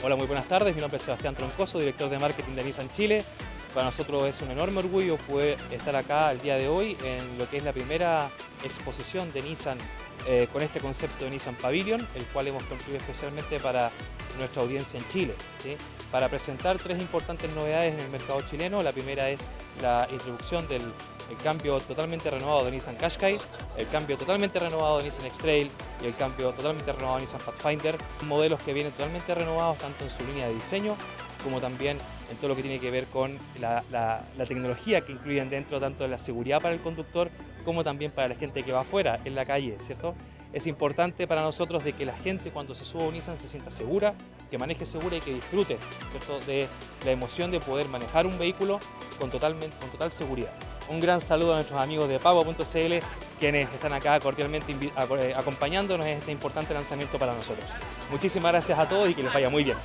Hola, muy buenas tardes. Mi nombre es Sebastián Troncoso, director de marketing de Nissan Chile. Para nosotros es un enorme orgullo poder estar acá el día de hoy en lo que es la primera exposición de Nissan eh, con este concepto de Nissan Pavilion, el cual hemos construido especialmente para nuestra audiencia en Chile. Para presentar tres importantes novedades en el mercado chileno. La primera es la introducción del el cambio totalmente renovado de Nissan Qashqai, el cambio totalmente renovado de Nissan X-Trail y el cambio totalmente renovado de Nissan Pathfinder, modelos que vienen totalmente renovados tanto en su línea de diseño como también en todo lo que tiene que ver con la, tecnología que incluyen dentro tanto la seguridad para el conductor como también para la gente que va afuera en la calle, ¿cierto? Es importante para nosotros de que la gente cuando se suba a un Nissan se sienta segura, que maneje segura y que disfrute ¿cierto? de la emoción de poder manejar un vehículo con, totalmente, con total seguridad. Un gran saludo a nuestros amigos de Pago.cl quienes están acá cordialmente eh, acompañándonos en este importante lanzamiento para nosotros. Muchísimas gracias a todos y que les vaya muy bien.